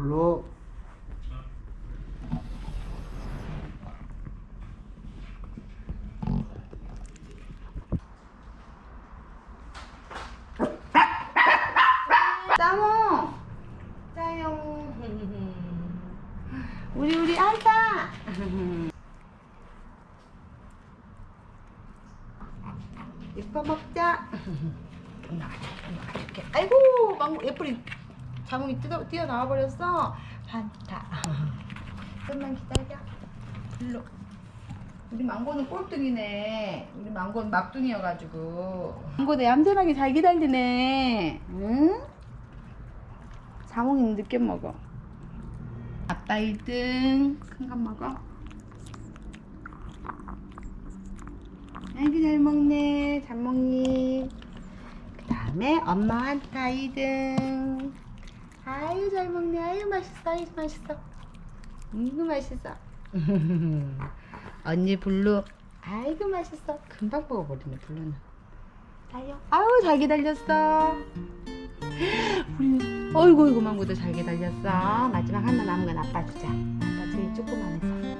불러. 짜모. 짜용 우리 우리 알다. 이뻐 먹자. 나가자 나가줄게. 아이고 망고 예쁘리 자몽이 뜯어, 뛰어 나와 버렸어. 반타. 좀만 기다려. 일로. 우리 망고는 꼴등이네. 우리 망고는 막둥이여가지고. 망고 내 얌전하게 잘 기다리네. 응? 자몽이는 늦게 먹어. 아빠 1등. 큰거 먹어. 아이고 잘 먹네 잘 먹니 그 다음에 엄마 한타 2등 아유 잘 먹네. 아유 맛있어. 아유 맛있어. 아이고 맛있어. 언니 블루. 아이고 맛있어. 금방 먹어버리네 블루는. 아유. 아우 잘 기다렸어. 우리 어이구 이구 망고도 잘 기다렸어. 마지막 하나 남은 건 아빠 주자. 아빠 제일 조그만 해서